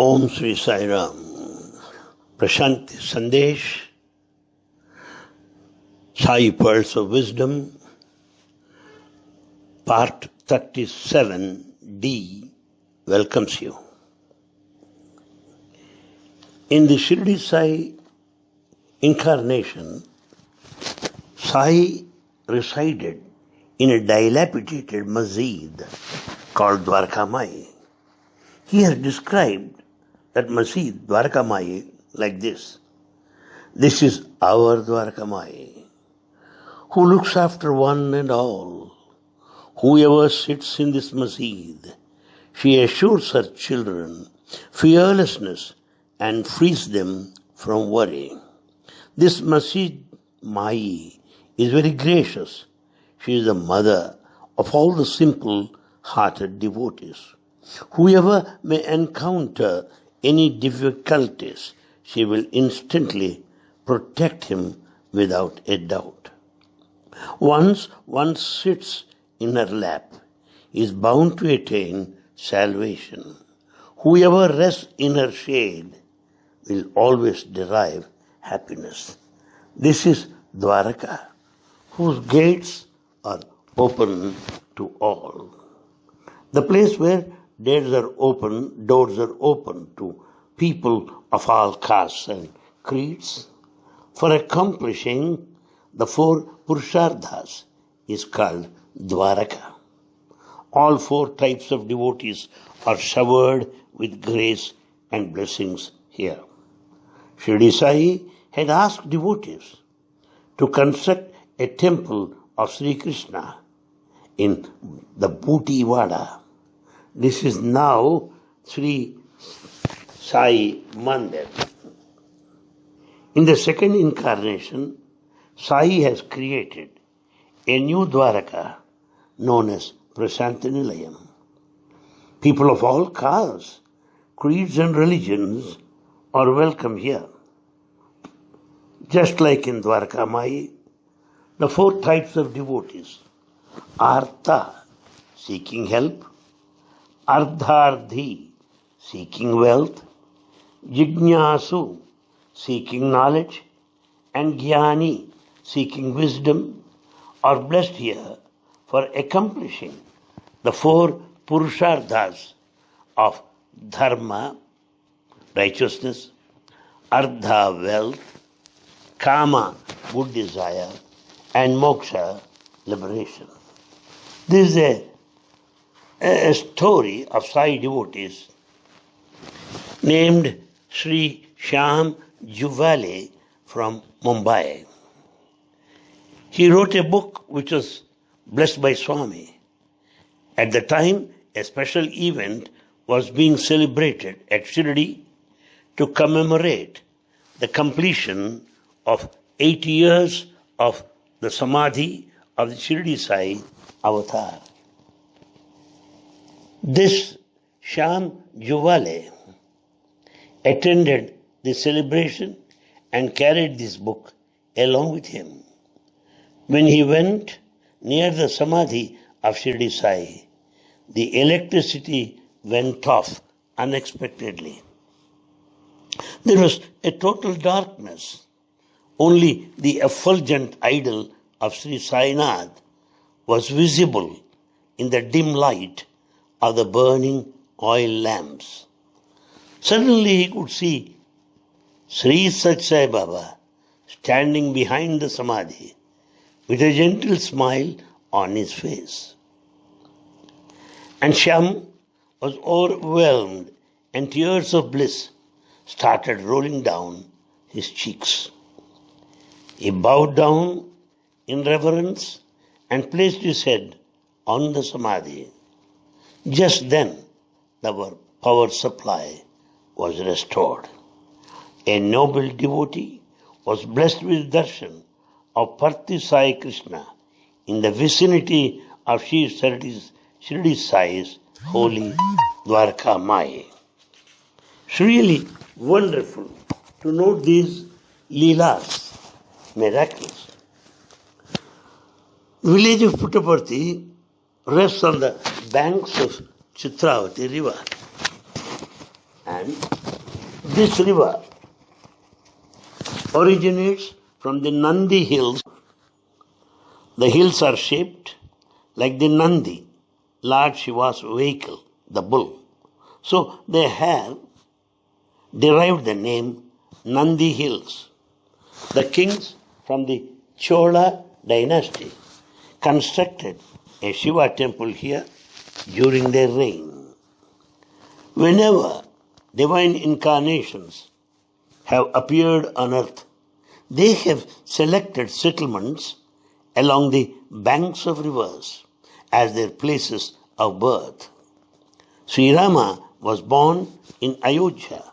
ओम श्री साई राम प्रशांति संदेश Sai pearls of wisdom part 37d welcomes you in the shirdi sai incarnation sai resided in a dilapidated masjid called dwarkamai he has described that masjid dwarkamai like this this is our dwarkamai who looks after one and all Whoever sits in this masjid, she assures her children fearlessness and frees them from worry. This masjid Mai is very gracious. She is the mother of all the simple hearted devotees. Whoever may encounter any difficulties, she will instantly protect him without a doubt. Once one sits in her lap is bound to attain salvation. Whoever rests in her shade will always derive happiness. This is Dwaraka, whose gates are open to all. The place where doors are open, doors are open to people of all castes and creeds. For accomplishing the four Purusharthas is called Dwaraka. All four types of devotees are showered with grace and blessings here. Shirdi Sai had asked devotees to construct a temple of Sri Krishna in the Bhuti Vada. This is now Sri Sai Mandir. In the second incarnation, Sai has created a new Dwaraka known as Prashanti Nilayam. People of all castes, creeds, and religions are welcome here. Just like in Dwarka Mai, the four types of devotees Artha, seeking help, Artharthi, seeking wealth, Jignasu, seeking knowledge, and Jnani, seeking wisdom, are blessed here for accomplishing the four Purusharthas of Dharma, righteousness, Artha, wealth, Kama, good desire, and Moksha, liberation. This is a, a story of Sai devotees named Sri Shyam Juvale from Mumbai. He wrote a book which was blessed by Swami. At the time, a special event was being celebrated at Shirdi to commemorate the completion of 80 years of the Samadhi of the Shirdi Sai avatar. This Shyam Juvale attended the celebration and carried this book along with him. When he went near the Samadhi of Shirdi Sai, the electricity went off unexpectedly. There was a total darkness. Only the effulgent idol of Sri Sainath was visible in the dim light of the burning oil lamps. Suddenly he could see Sri Sat Baba standing behind the Samadhi with a gentle smile on his face. And Shyam was overwhelmed, and tears of bliss started rolling down his cheeks. He bowed down in reverence and placed his head on the samadhi. Just then, the power supply was restored. A noble devotee was blessed with darshan of Parthi Sai Krishna in the vicinity of Sri Shirdi Sai's holy Dwarka Mai. It's really wonderful to note these leelas, miracles. Village of Puttaparthi rests on the banks of Chitravati river. understand this river originates from the Nandi hills. The hills are shaped like the Nandi, Lord Shiva's vehicle, the bull. So they have derived the name Nandi Hills. The kings from the Chola dynasty constructed a Shiva temple here during their reign. Whenever divine incarnations have appeared on earth, they have selected settlements along the banks of rivers as their places of birth. Sri Rama was born in Ayodhya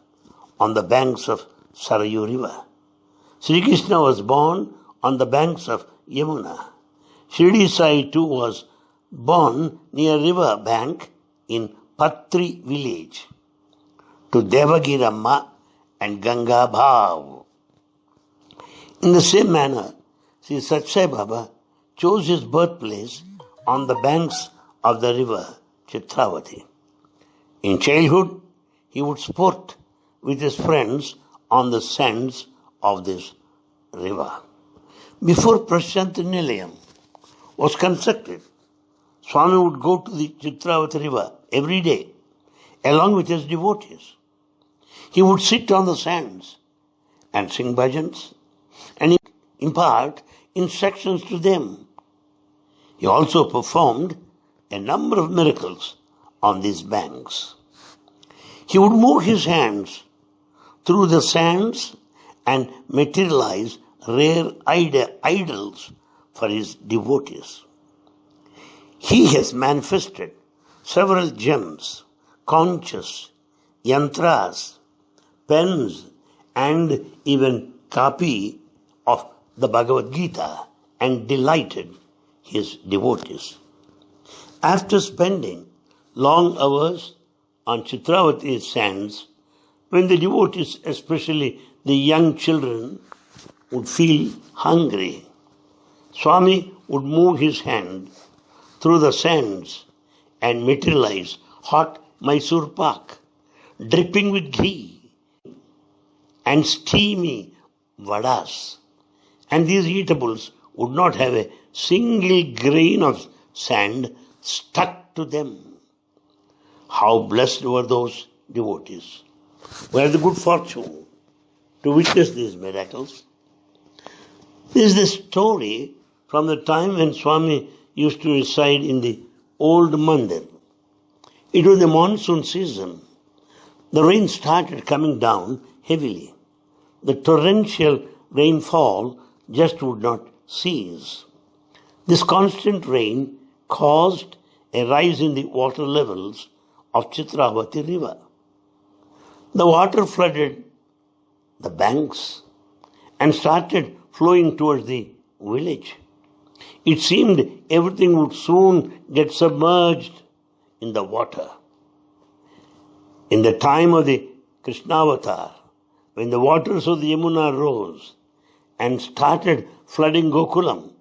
on the banks of Sarayu river. Sri Krishna was born on the banks of Yamuna. Shirdi Sai too was born near river bank in Patri village to Devagirama and Ganga Bhav. In the same manner, Sri Satya Sai Baba chose his birthplace on the banks of the river Chitravati. In childhood, he would sport with his friends on the sands of this river. Before Prashanti Nilayam was constructed, Swami would go to the Chitravati river every day along with his devotees. He would sit on the sands and sing bhajans and impart instructions to them. He also performed a number of miracles on these banks. He would move his hands through the sands and materialize rare idols for his devotees. He has manifested several gems, conches, yantras, pens, and even copy of the Bhagavad Gita and delighted his devotees. After spending long hours on Chitravati sands, when the devotees, especially the young children, would feel hungry, Swami would move his hand through the sands and materialize hot Mysore pak, dripping with ghee, and steamy vadas. And these eatables would not have a single grain of sand stuck to them. How blessed were those devotees who had the good fortune to witness these miracles. This is the story from the time when Swami used to reside in the old mandir. It was the monsoon season. The rain started coming down heavily. The torrential rainfall just would not cease. This constant rain caused a rise in the water levels of Chitravati river. The water flooded the banks and started flowing towards the village. It seemed everything would soon get submerged in the water. In the time of the Krishnavatar, when the waters of the Yamuna rose and started flooding Gokulam,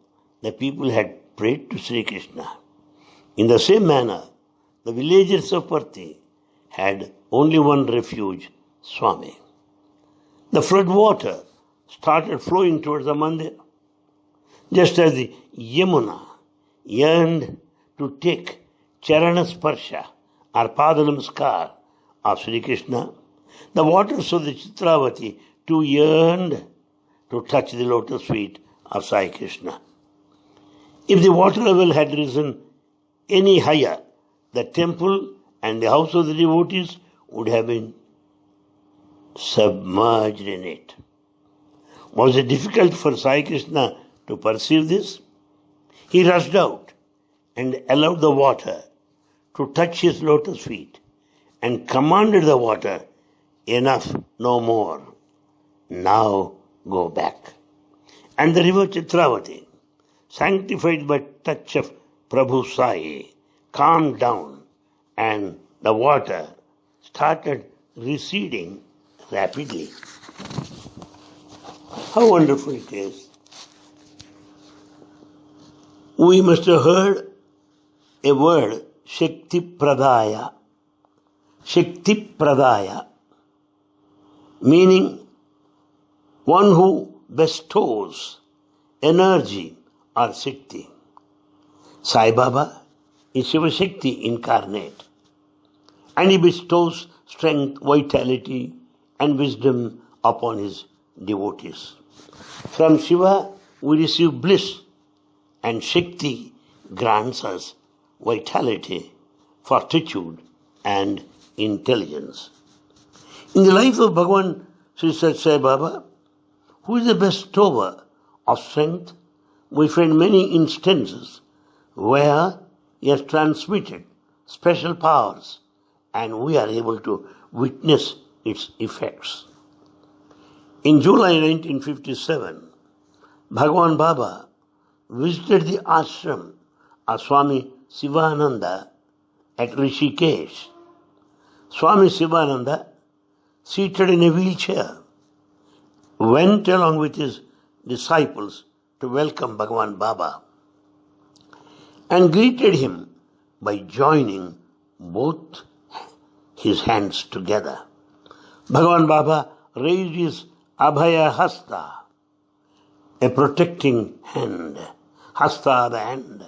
the people had prayed to Sri Krishna. In the same manner, the villagers of Parthi had only one refuge, Swami. The flood water started flowing towards the mandir, just as the Yamuna yearned to take Charanasparsha or Padanamaskar of Sri Krishna. The waters of the Chitravati too yearned to touch the lotus feet of Sai Krishna. If the water level had risen any higher, the temple and the house of the devotees would have been submerged in it. Was it difficult for Sai Krishna to perceive this? He rushed out and allowed the water to touch his lotus feet and commanded the water, enough, no more. Now go back. And the river Chitravati, sanctified by touch of Prabhu Sai, calmed down and the water started receding rapidly. How wonderful it is. We must have heard a word, Shakti Pradaya. Shakti Pradaya. meaning one who bestows energy or Shakti. Sai Baba is Shiva Shakti incarnate and he bestows strength, vitality, and wisdom upon his devotees. From Shiva we receive bliss, and Shakti grants us vitality, fortitude, and intelligence. In the life of Bhagavan Sri Sat Baba, who is the bestower of strength, we find many instances where he has transmitted special powers and we are able to witness its effects. In July 1957, Bhagwan Baba visited the ashram of Swami Sivananda at Rishikesh. Swami Sivananda, seated in a wheelchair, went along with his disciples to welcome Bhagwan Baba and greeted him by joining both his hands together. Bhagavan Baba raised his Abhaya Hasta, a protecting hand. Hasta, the hand.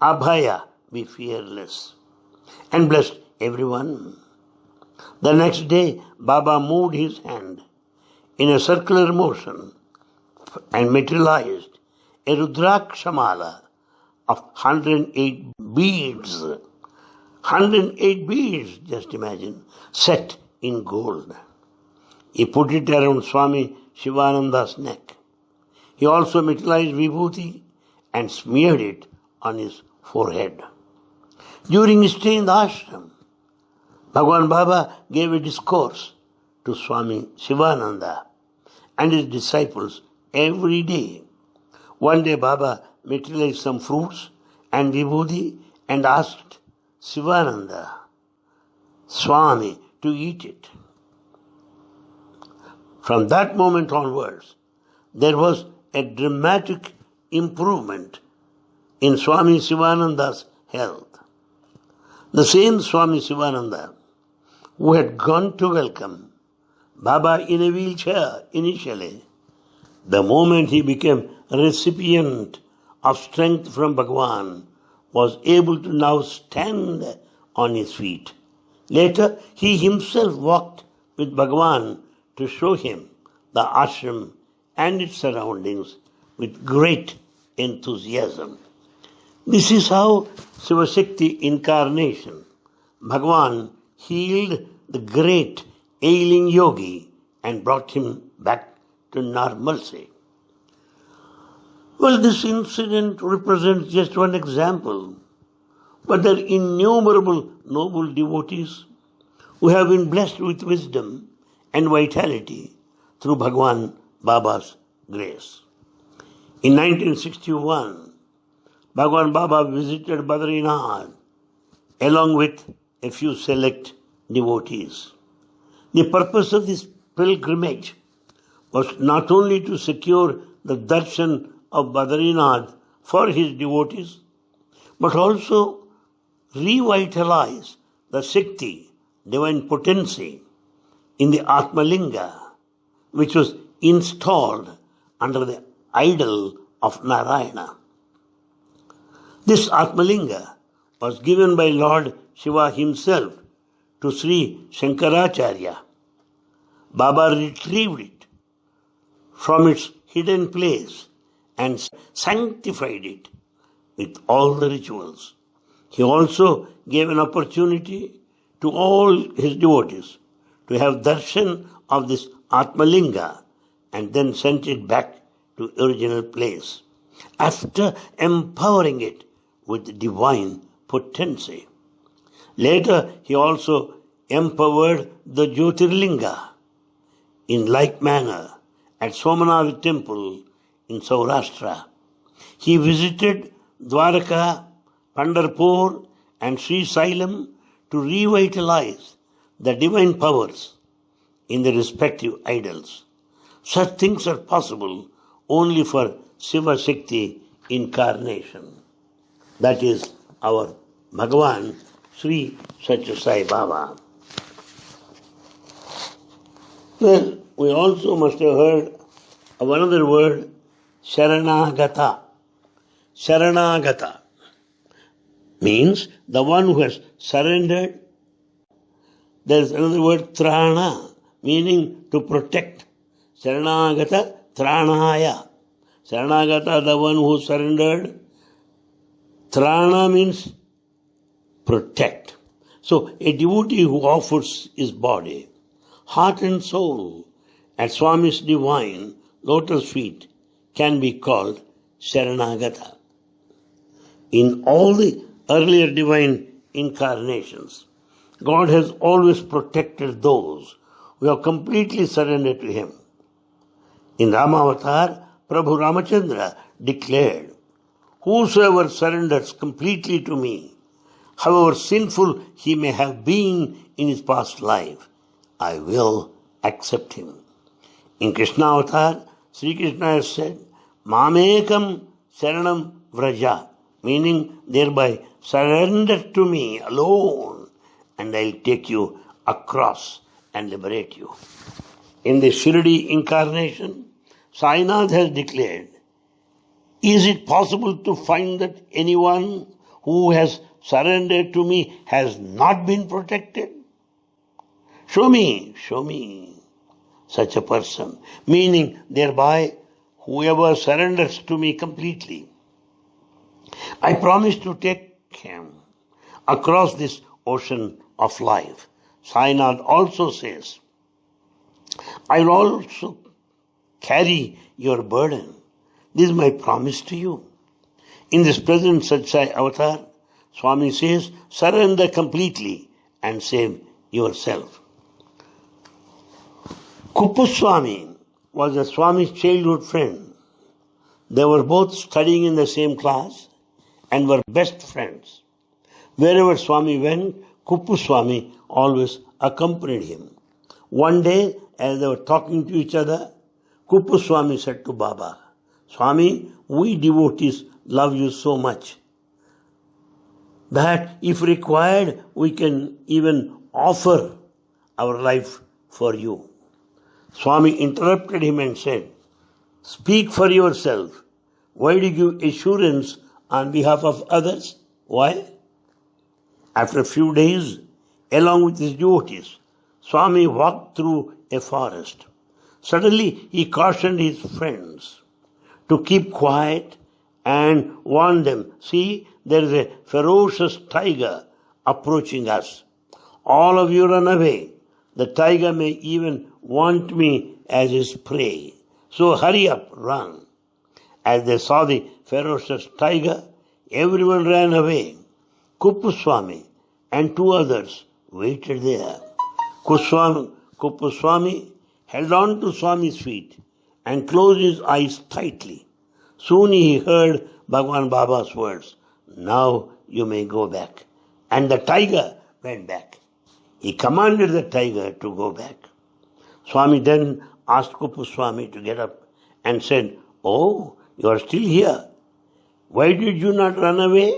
Abhaya, be fearless. And blessed everyone. The next day, Baba moved his hand in a circular motion and materialized a Rudrakshamala of 108 beads 108 beads, just imagine, set in gold. He put it around Swami Shivananda's neck. He also materialized vibhuti and smeared it on his forehead. During his stay in the ashram, Bhagwan Baba gave a discourse to Swami Shivananda and his disciples every day. One day Baba materialized some fruits and vibhuti and asked Sivananda, Swami, to eat it. From that moment onwards, there was a dramatic improvement in Swami Sivananda's health. The same Swami Sivananda who had gone to welcome Baba in a wheelchair initially, the moment he became recipient of strength from Bhagwan, was able to now stand on his feet. Later, he himself walked with Bhagavan to show him the ashram and its surroundings with great enthusiasm. This is how Shivashakti incarnation, Bhagwan, healed the great ailing yogi and brought him back to normalcy. Well, this incident represents just one example, but there are innumerable noble devotees who have been blessed with wisdom and vitality through Bhagwan Baba's grace. In 1961, Bhagwan Baba visited Badrinath along with a few select devotees. The purpose of this pilgrimage was not only to secure the darshan of Badrinath for his devotees, but also revitalize the Shakti, divine potency, in the Atmalinga, which was installed under the idol of Narayana. This Atmalinga was given by Lord Shiva himself to Sri Shankaracharya. Baba retrieved it from its hidden place and sanctified it with all the rituals. He also gave an opportunity to all his devotees to have darshan of this Atmalinga and then sent it back to original place after empowering it with divine potency. Later, he also empowered the Jyotirlinga in like manner at Somanath temple in Saurashtra. He visited Dwarka, Pandharpur, and Sri Sailam to revitalize the divine powers in the respective idols. Such things are possible only for Shiva Shakti incarnation. That is our Bhagavan Sri Satya Sai Baba. Well, we also must have heard of another word, Sharanagata. Sharanagata means the one who has surrendered. There is another word, Trana, meaning to protect. Sharanagata, Tranaya. Sharanagata, the one who surrendered. Trana means protect. So, a devotee who offers his body, heart and soul at Swami's divine lotus feet can be called Sharanagata. In all the earlier divine incarnations, God has always protected those who have completely surrendered to Him. In Ramavatar, Prabhu Ramachandra declared, Whosoever surrenders completely to me, however sinful he may have been in his past life, I will accept him. In Krishna Avatar, Sri Krishna has said, Mamekam Saranam Vraja, meaning thereby surrender to me alone and I'll take you across and liberate you. In the Shirdi incarnation, Sainath has declared, is it possible to find that anyone who has surrendered to me has not been protected? Show me, show me such a person, meaning thereby whoever surrenders to me completely. I promise to take him across this ocean of life. Sainath also says, I will also carry your burden. This is my promise to you. In this present Satya Sai avatar, Swami says, surrender completely and save yourself. Kuppuswami was a Swami's childhood friend. They were both studying in the same class and were best friends. Wherever Swami went, Kuppuswami always accompanied him. One day, as they were talking to each other, Kuppuswami said to Baba, Swami, we devotees love you so much that if required, we can even offer our life for you. Swami interrupted him and said, Speak for yourself. Why do you give assurance on behalf of others? Why? After a few days, along with his devotees, Swami walked through a forest. Suddenly, he cautioned his friends to keep quiet and warned them, See, there is a ferocious tiger approaching us. All of you run away. The tiger may even want me as his prey. So hurry up, run. As they saw the ferocious tiger, everyone ran away. Kuppuswami and two others waited there. Kuswami, Kuppuswami held on to Swami's feet and closed his eyes tightly. Soon he heard Bhagwan Baba's words. Now you may go back. And the tiger went back. He commanded the tiger to go back. Swami then asked Kuppuswami to get up and said, Oh, you are still here. Why did you not run away?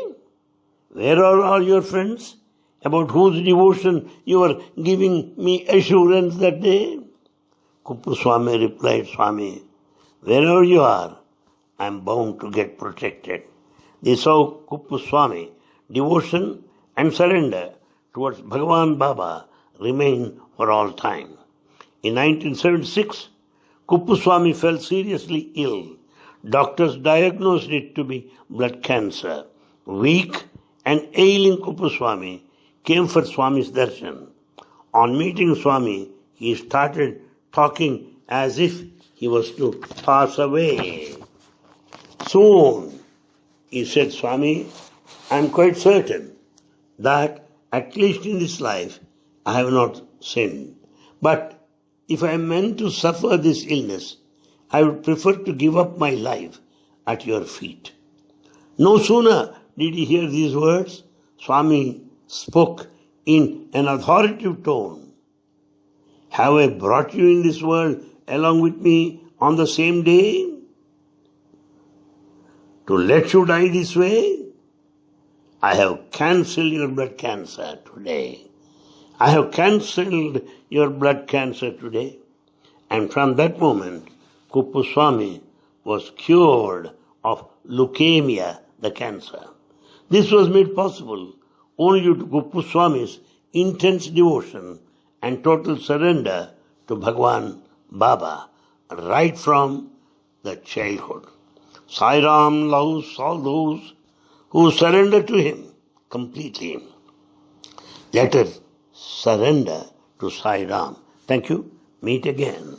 Where are all your friends about whose devotion you were giving me assurance that day? Kuppuswami replied, Swami, wherever you are, I am bound to get protected. They saw Kuppuswami, devotion and surrender towards Bhagavan Baba remain for all time. In 1976, Kuppuswami fell seriously ill. Doctors diagnosed it to be blood cancer. Weak and ailing Kuppuswami came for Swami's darshan. On meeting Swami, he started talking as if he was to pass away. Soon, he said, Swami, I am quite certain that at least in this life I have not sinned. But if I am meant to suffer this illness, I would prefer to give up my life at your feet. No sooner did he hear these words, Swami spoke in an authoritative tone. Have I brought you in this world along with me on the same day? to let you die this way? I have cancelled your blood cancer today. I have cancelled your blood cancer today. And from that moment, Kuppuswamy was cured of leukemia, the cancer. This was made possible only due to Kuppuswamy's intense devotion and total surrender to Bhagwan Baba right from the childhood. Sai Ram loves all those who surrender to him completely. Let us surrender to Sai Ram. Thank you. Meet again.